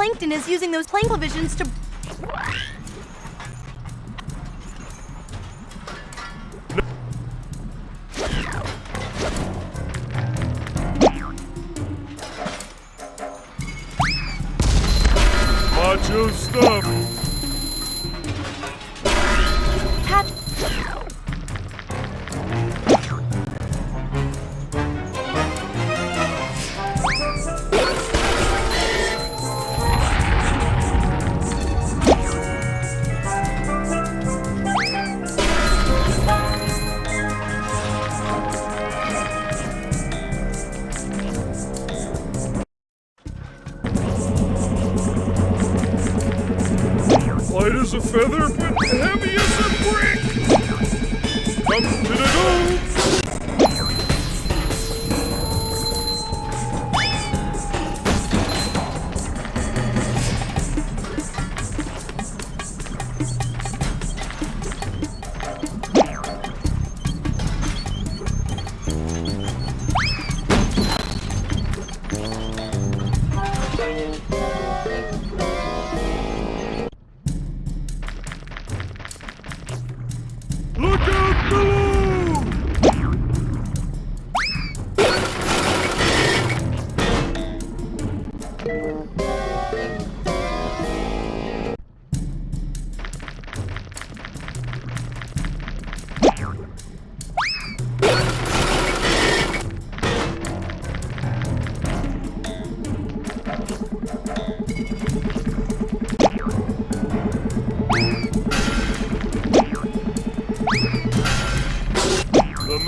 Plankton is using those plankvisions to... Macho stuff. Come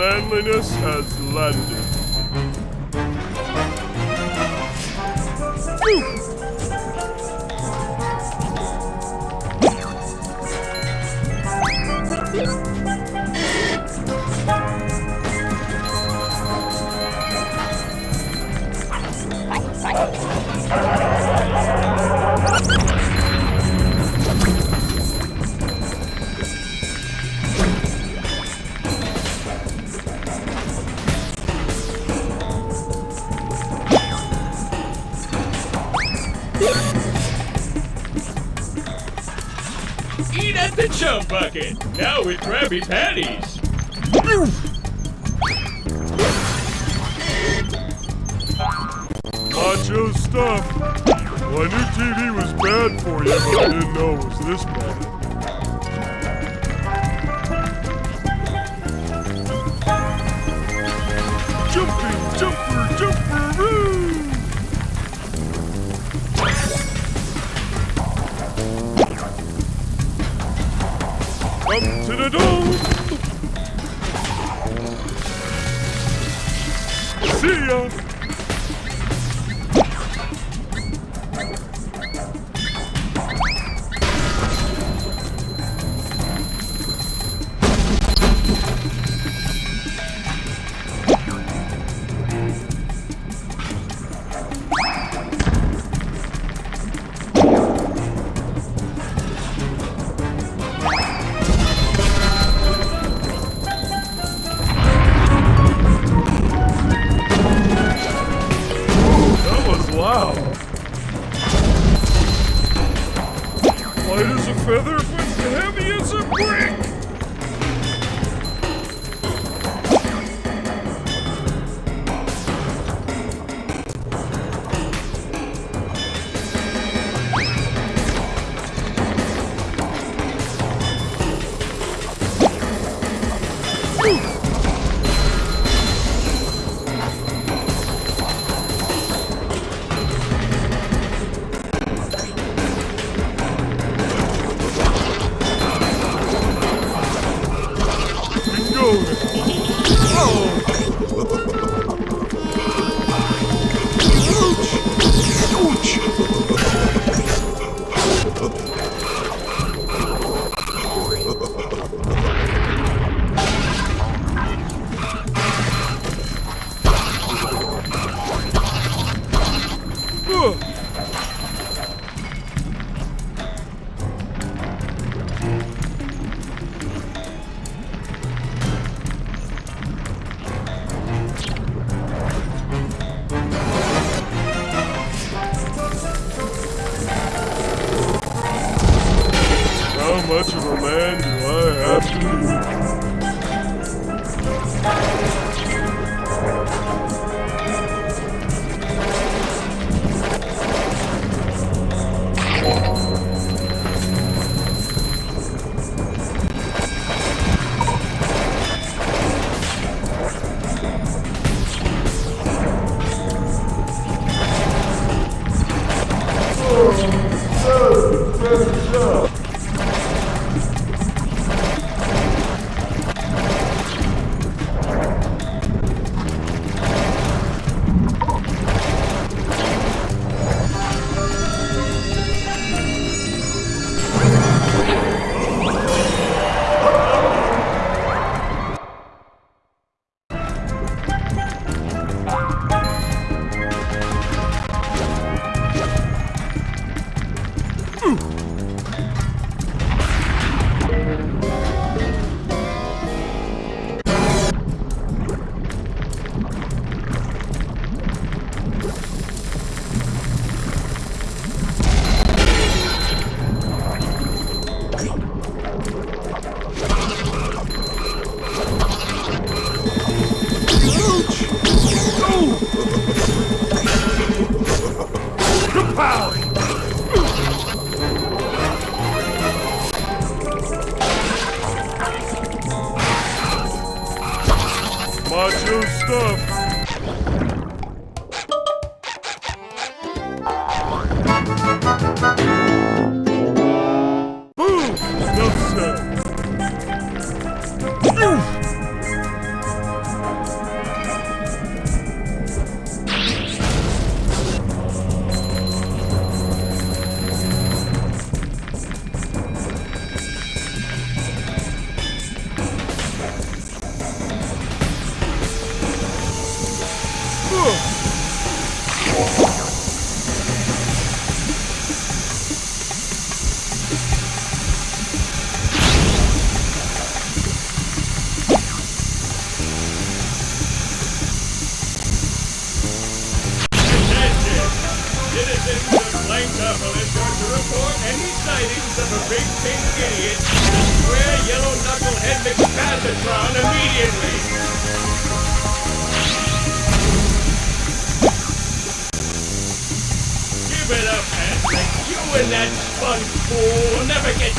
manliness has landed. Eat chum bucket. Now with Krabby Patties. Macho stuff. Well, I knew TV was bad for you, but I didn't know it was this bad.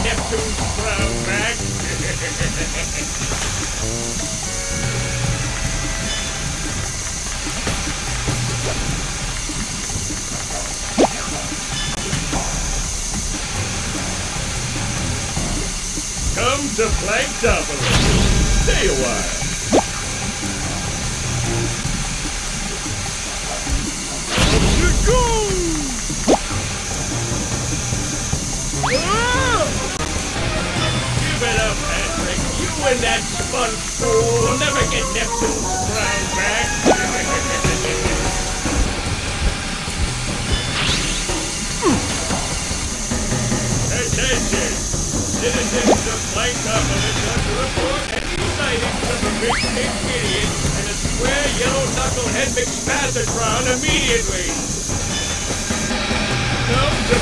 Get Neptune's crown back! Come to Planktopolis! Stay a while! Here And that sponge fool will never get Neptune's crown back. Attention! Citizens of Planktopolis are to report any sightings of a big pink idiot and a square yellow knucklehead McSpazzatron immediately. Come to.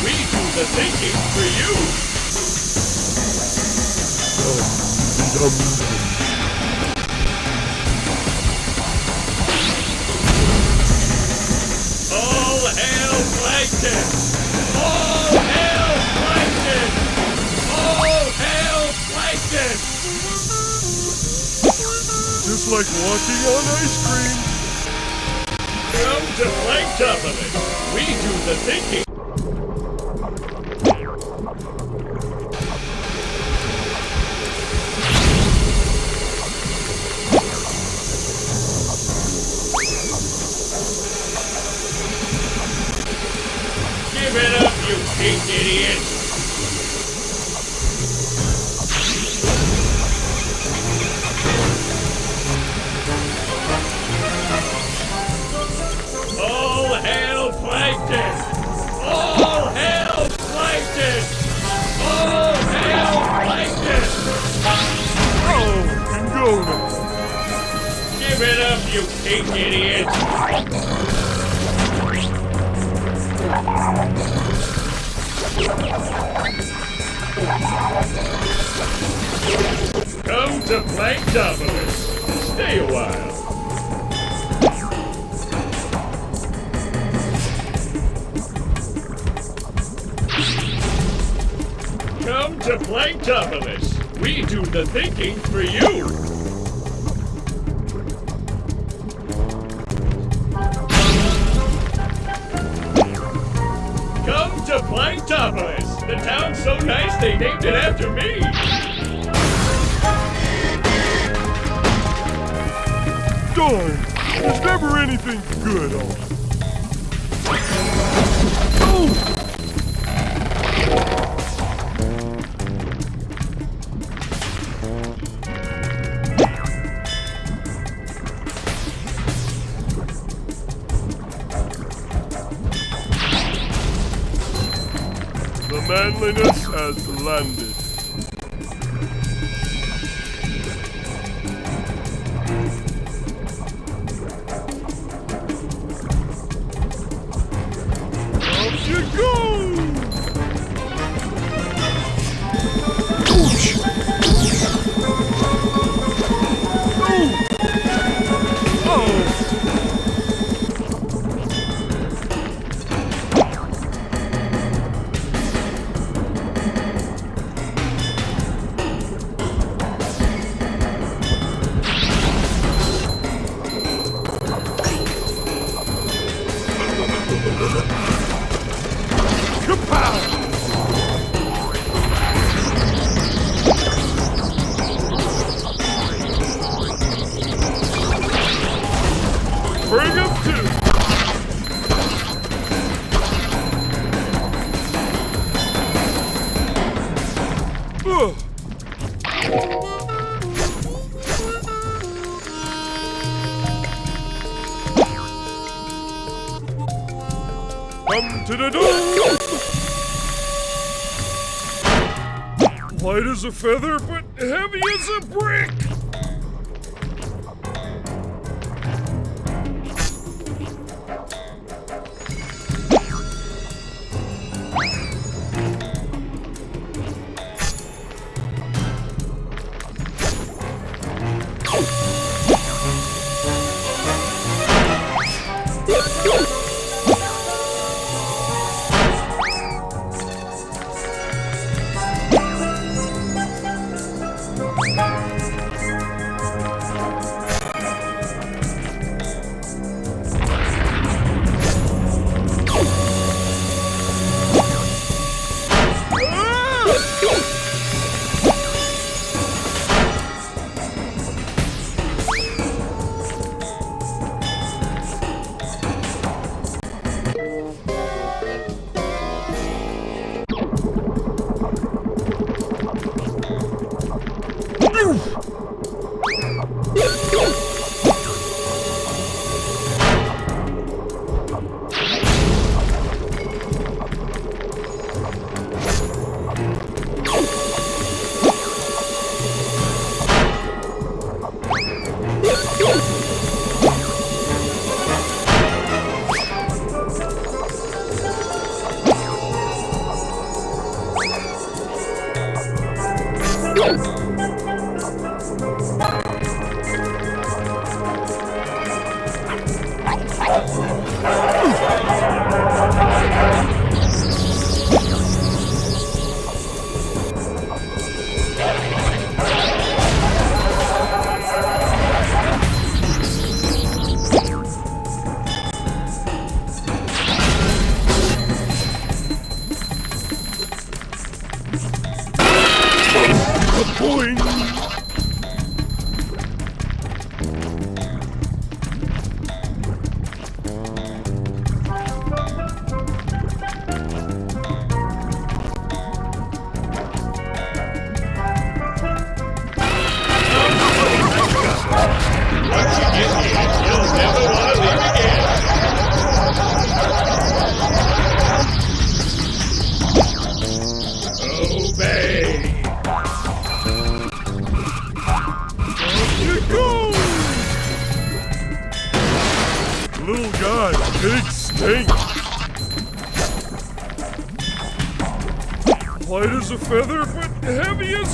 We do the thinking for you. All hail Plankton! All hail Plankton! All hail Plankton! Just like walking on ice cream. Come to Planktopolis. We do the thinking. Now. Give it up, you pink idiot! Come to Planktopolis. Stay a while. Come to Planktopolis. We do the thinking for you. It after me. Darn, there's never anything good on. Kapow! As a feather, but heavy as a brick.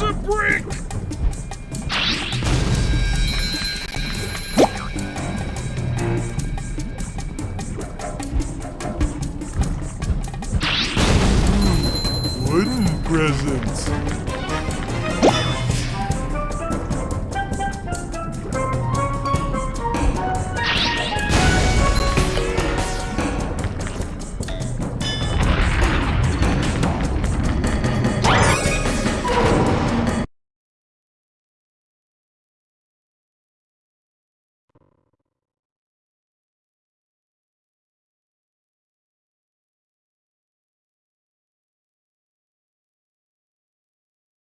Heavy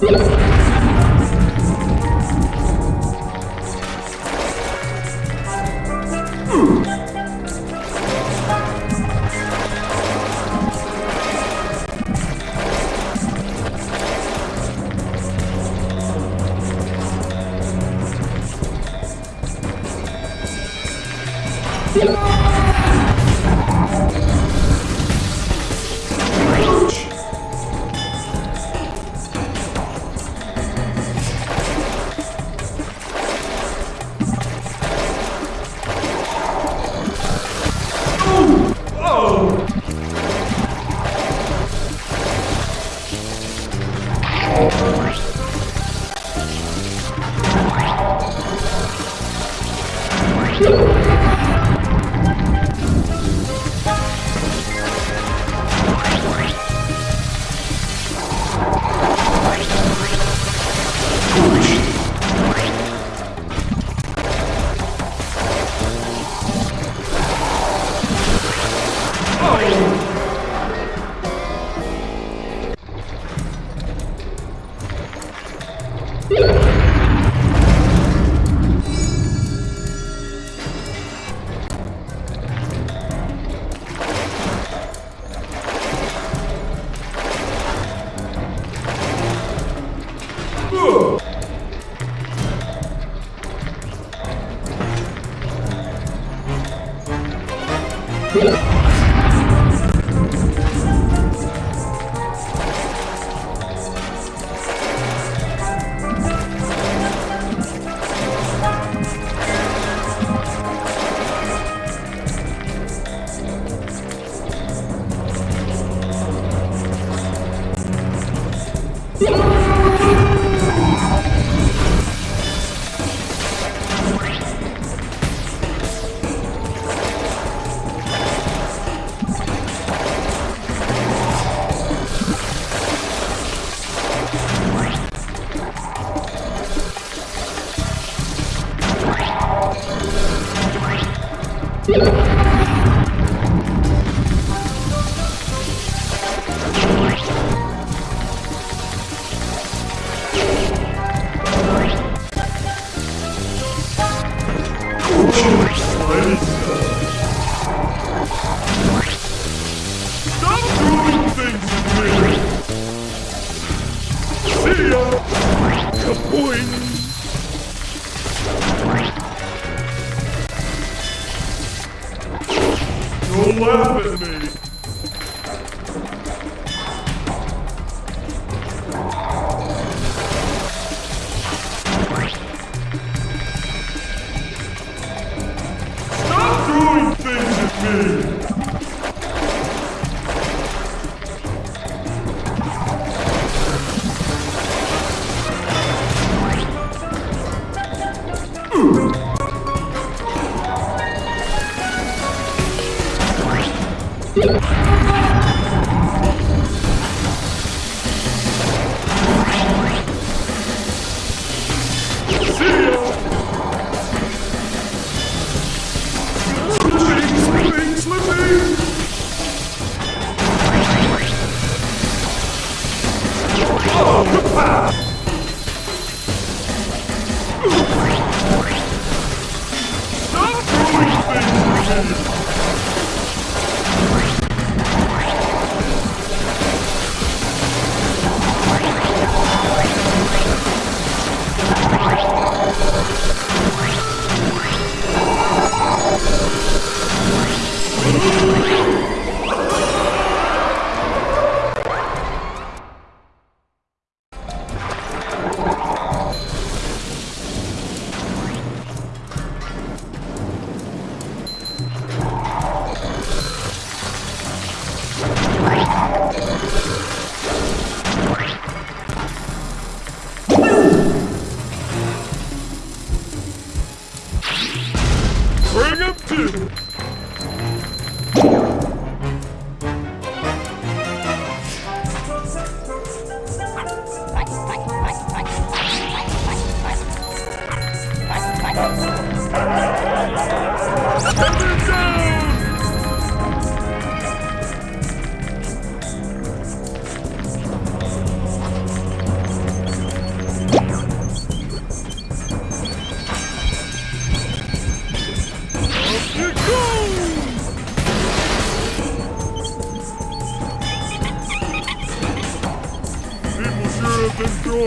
Gracias. Stop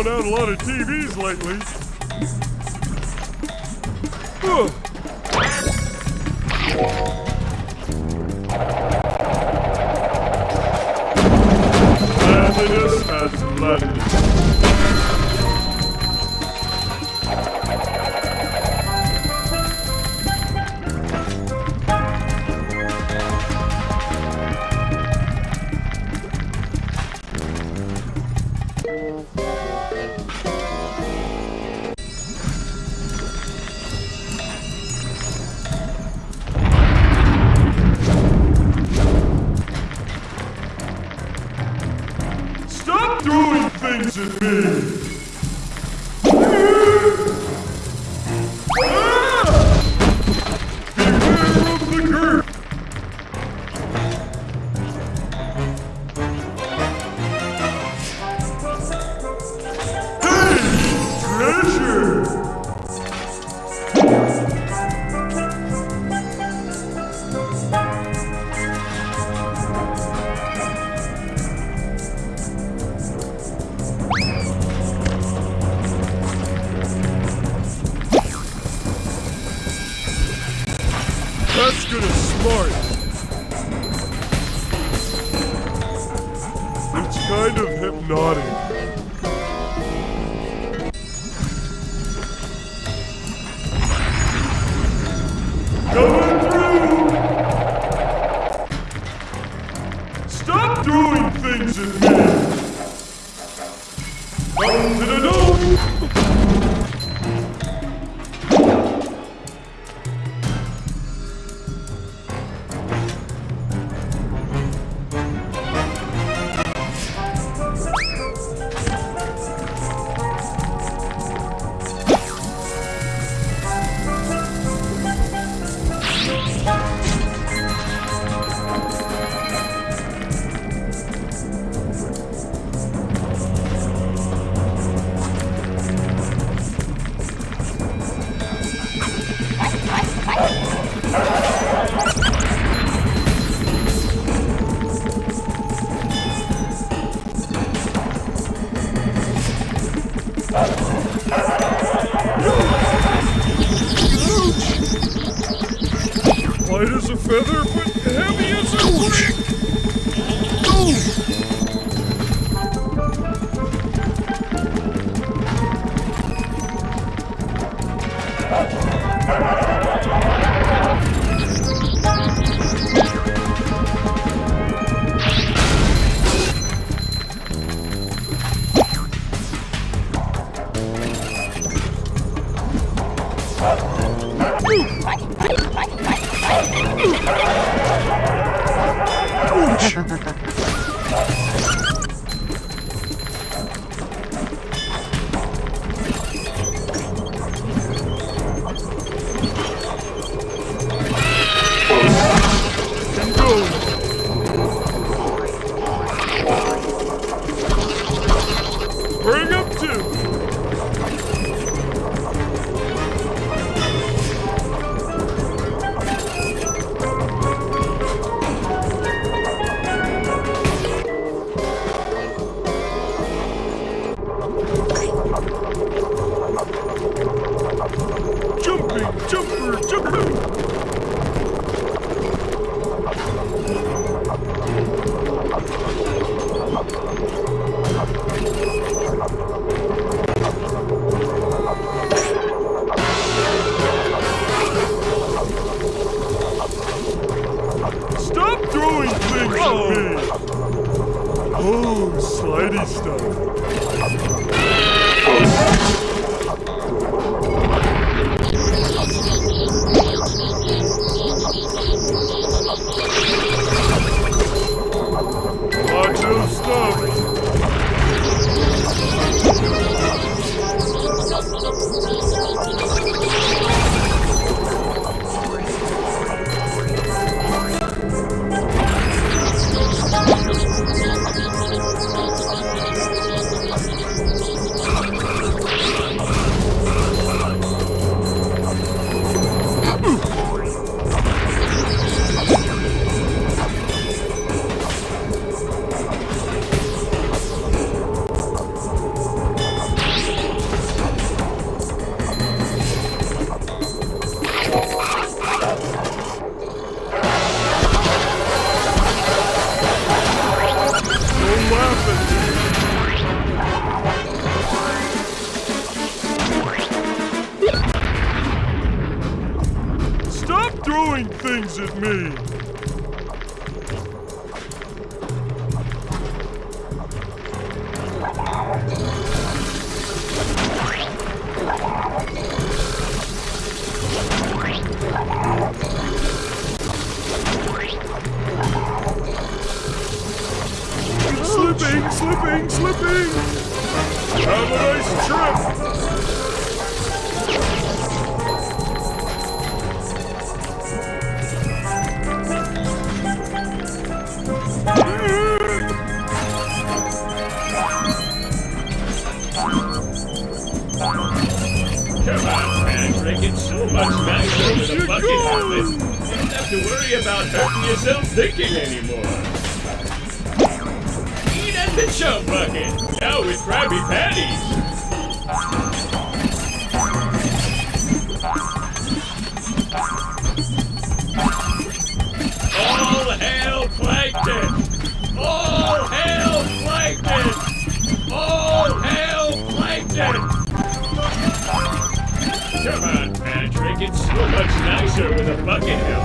out a lot of TVs lately. doing things at me! doing things in me! No, no, no, no! Slipping, slipping. Have a nice trip. Come on, Patrick. It's so much nicer with a bucket helmet. You don't have to worry about hurting yourself thinking anymore. The chum bucket. Now with Krabby Patties. All hail Plankton! All hail Plankton! All hail Plankton! Come on, Patrick. It's so much nicer with a bucket helmet.